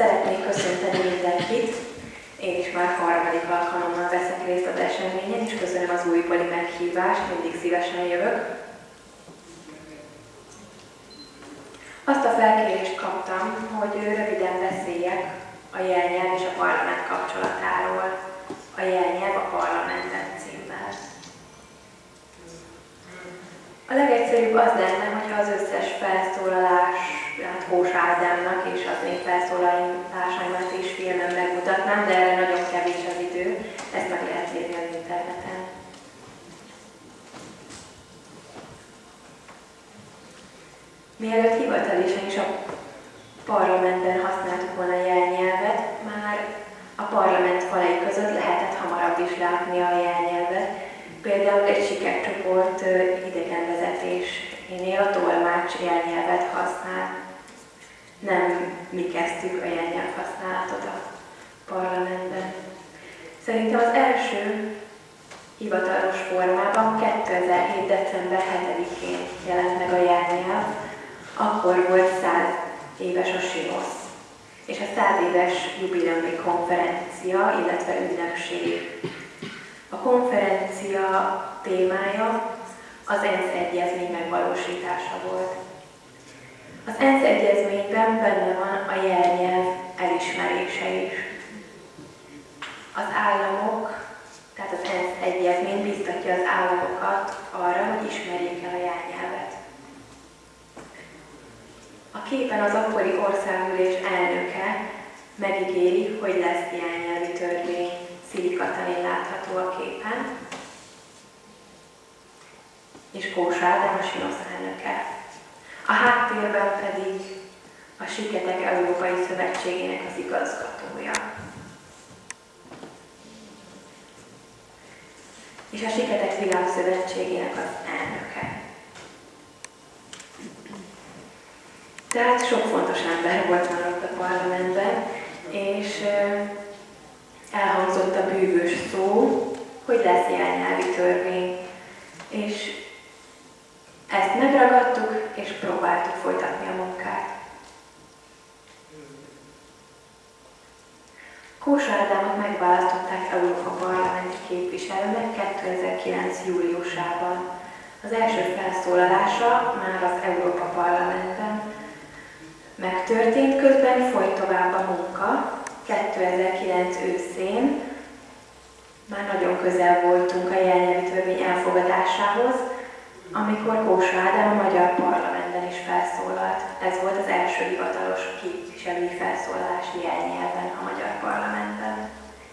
Szeretnék köszönteni mindenkit. Én is már harmadik alkalommal veszek részt az eseményen, és köszönöm az újbóli meghívást, mindig szívesen jövök. Azt a felkérést kaptam, hogy röviden beszéljek a jelnyelv és a parlament kapcsolatáról. A jelnyelv a parlamentben címmel. A legegyszerűbb az lenne, hogyha az összes hát Kós Ádámnak és az én felszólalásaimat is filmen megmutatnám, de erre nagyon kevés az idő, ezt meg lehet nézni az interneten. Mielőtt hivatalosan is a parlamentben használtuk volna a jelnyelvet, már a parlament falai között lehetett hamarabb is látni a jelnyelvet. Például egy sikercsoport idegenvezetésénél a tolmács jelnyelvet használ. Nem mi kezdtük a jelnyelv használatot a parlamentben. Szerintem az első hivatalos formában 2007. december 7-én jelent meg a jelnyelv, akkor volt 100 éves a Simosz, és a 100 éves jubileumi konferencia, illetve ünnepség. A konferencia témája az ENSZ egyezmény megvalósítása volt. Az ENSZ egyezményben benne van a jelnyelv elismerése is. Az államok, tehát az ENSZ egyezmény biztatja az államokat arra, hogy ismerjék el a jelnyelvet. A képen az akkori országgyűlés elnöke megígéri, hogy lesz nyelvi törvény. Szili Katalin látható a képen, és Kós Ádám a Sinosz elnöke. A háttérben pedig a Siketek Európai Szövetségének az igazgatója. És a Siketek Világszövetségének az elnöke. Tehát sok fontos ember volt már ott a parlamentben, és elhangzott a bűvös szó, hogy lesz jelnyelvi törvény. És ezt megragadtuk, és próbáltuk folytatni a munkát. Kósa Ádámot megválasztották Európa Parlamenti képviselőnek 2009. júliusában. Az első felszólalása már az Európa Parlamentben megtörtént, közben folyt tovább a munka. 2009 őszén már nagyon közel voltunk a jelnyelvi törvény elfogadásához, amikor Kósa Ádám a Magyar Parlamentben is felszólalt. Ez volt az első hivatalos képviselői felszólalás jelnyelven a Magyar Parlamentben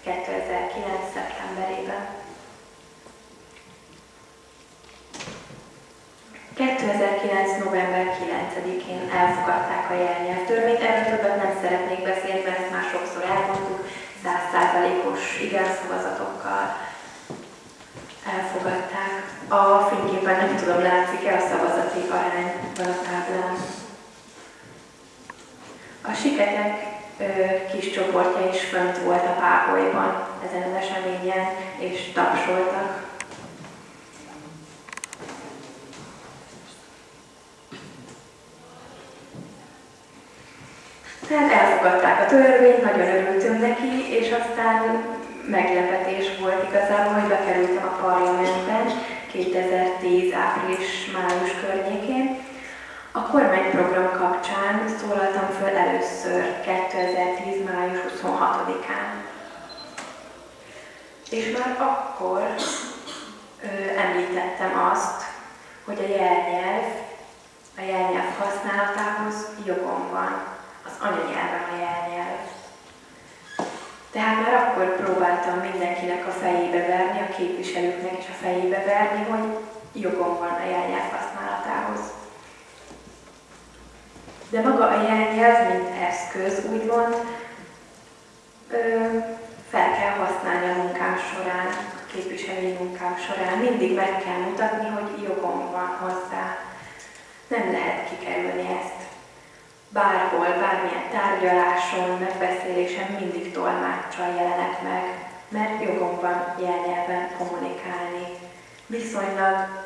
2009. szeptemberében. 2009. november 9-én elfogadták a jelnyelvtörvényt, erről többet nem szeretnék beszélni, mert ezt már sokszor elmondtuk, 100%-os igen szavazatokkal elfogadták. A fényképen nem tudom, látszik-e a szavazati arány van a táblán. A siketek kis csoportja is fönt volt a páholyban ezen az eseményen, és tapsoltak Tehát elfogadták a törvényt, nagyon örültünk neki, és aztán meglepetés volt igazából, hogy bekerültem a parlamentben 2010. április-május környékén. A kormányprogram kapcsán szólaltam föl először 2010. május 26-án. És már akkor ö, említettem azt, hogy a jelnyelv, a jelnyelv használatához jogom van az anyanyelvem a jelnyelv. Tehát már akkor próbáltam mindenkinek a fejébe verni, a képviselőknek is a fejébe verni, hogy jogom van a jelnyelv használatához. De maga a jelnyelv, mint eszköz, úgymond, ö, fel kell használni a munkám során, a képviselői munkám során. Mindig meg kell mutatni, hogy jogom van hozzá. Nem lehet kikerülni ezt bárhol, bármilyen tárgyaláson, megbeszélésen mindig tolmáccsal jelenek meg, mert jogom van jelnyelven kommunikálni. Viszonylag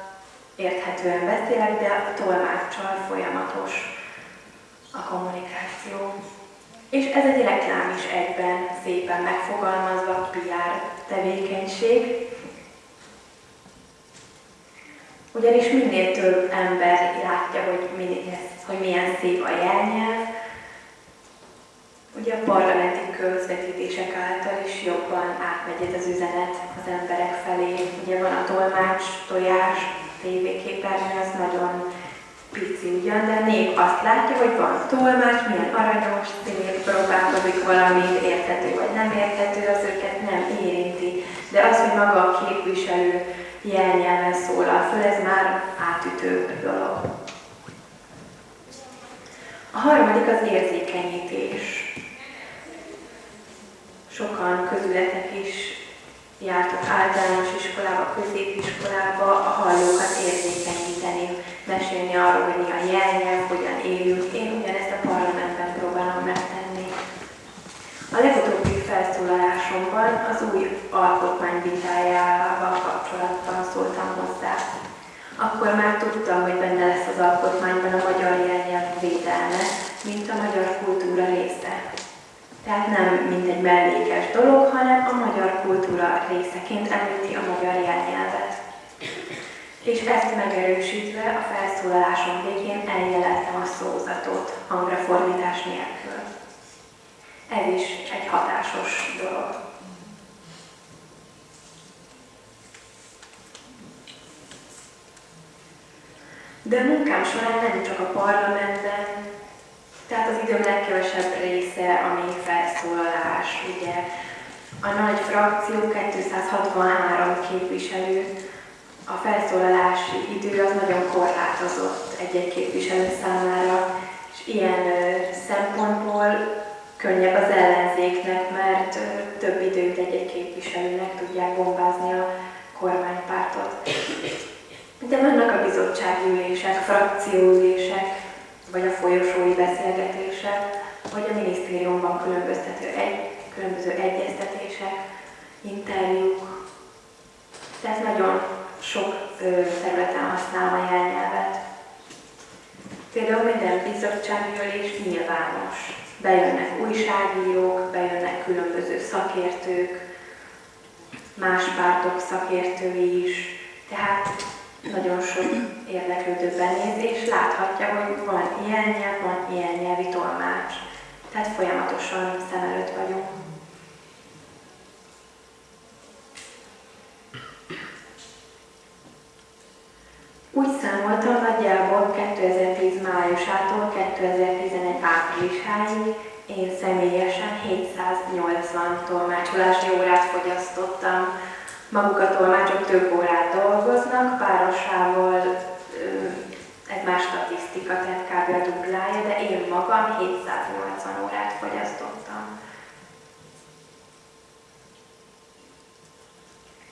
érthetően beszélek, de a tolmáccsal folyamatos a kommunikáció. És ez egy reklám is egyben, szépen megfogalmazva, PR tevékenység. Ugyanis minél több ember látja, hogy, minél, hogy milyen szép a jelnyelv, ugye a parlamenti közvetítések által is jobban átmegy ez az üzenet az emberek felé. Ugye van a tolmács, tojás, tévéképernyő, az nagyon pici ugyan, de nép azt látja, hogy van tolmács, milyen aranyos, szép, próbálkozik valamit, érthető vagy nem érthető, az őket nem érinti. De az, hogy maga a képviselő jelnyelven szólal föl, ez már átütő dolog. A harmadik az érzékenyítés. Sokan közületek is jártok általános iskolába, középiskolába, a hallókat érzékenyíteni, mesélni arról, hogy mi a jelnyelv, hogyan élünk. Én ugyanezt a parlamentben próbálom megtenni. A legutóbbi felszólalásomban az új alkotmány vitájával kapcsolatban szóltam hozzá. Akkor már tudtam, hogy benne lesz az alkotmányban a magyar védelme, mint a magyar kultúra része. Tehát nem mint egy mellékes dolog, hanem a magyar kultúra részeként említi a magyar jelnyelvet. És ezt megerősítve a felszólalásom végén eljeleltem a szózatot hangrefordítás nélkül. Ez is egy hatásos dolog. De munkám során nem csak a parlamentben, tehát az időm legkevesebb része, ami felszólalás, ugye a nagy frakció 263 képviselő, a felszólalási idő az nagyon korlátozott egy-egy képviselő számára, és ilyen szempontból könnyebb az ellenzéknek, mert több időt egy-egy képviselőnek tudják bombázni a kormánypártot. De vannak a bizottságülések, frakcióülések, vagy a folyosói beszélgetések, vagy a minisztériumban különböztető egy, különböző egyeztetések, interjúk. Tehát nagyon sok területen használom a jelnyelvet. Például minden bizottságülés nyilvános. Bejönnek újságírók, bejönnek különböző szakértők, más pártok szakértői is. Tehát nagyon sok érdeklődő benéz, és láthatja, hogy van ilyen nyelv, van ilyen nyelvi tolmács. Tehát folyamatosan szem előtt vagyunk. Úgy számoltam nagyjából 2010 májusától 2011 áprilisáig én személyesen 780 tolmácsolási órát fogyasztottam maguk a tolmácsok több órát dolgoznak, párosával ez más statisztika, tehát kb. a duplája, de én magam 780 órát fogyasztottam.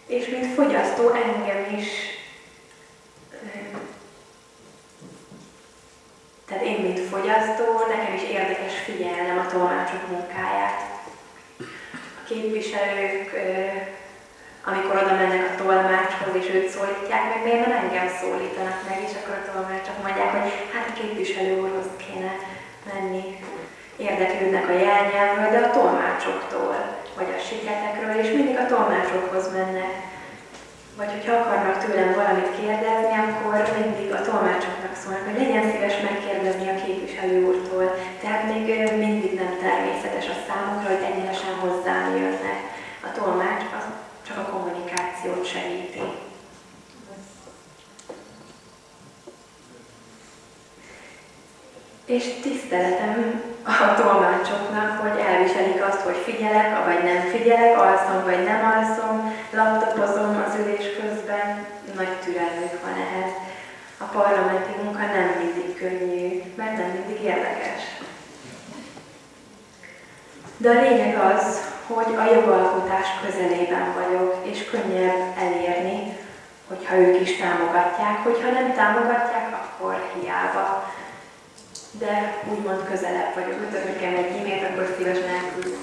És mint fogyasztó engem is, tehát én mint fogyasztó, nekem is érdekes figyelnem a tolmácsok munkáját. A képviselők amikor oda mennek a tolmácshoz, és őt szólítják meg, miért nem engem szólítanak meg, és akkor a tolmácsok mondják, hogy hát a képviselő úrhoz kéne menni. Érdeklődnek a jelnyelvről, de a tolmácsoktól, vagy a siketekről, és mindig a tolmácsokhoz mennek. Vagy hogyha akarnak tőlem valamit kérdezni, akkor mindig a tolmácsoknak szólnak, hogy legyen szíves megkérdezni a képviselő úrtól. Tehát még mindig nem természetes a számukra, hogy egyenesen hozzám jönnek. A tolmács az csak a kommunikációt segíti. És tiszteletem a tolmácsoknak, hogy elviselik azt, hogy figyelek, vagy nem figyelek, alszom, vagy nem alszom, laptopozom az ülés közben, nagy türelmük van ehhez. A parlamenti munka nem mindig könnyű, mert nem mindig érdekes. De a lényeg az, hogy a jogalkotás közelében vagyok, és könnyebb elérni, hogyha ők is támogatják. Hogyha nem támogatják, akkor hiába. De úgymond közelebb vagyok. Hogyha nekem egy e-mailt, akkor szívesen elküldöm.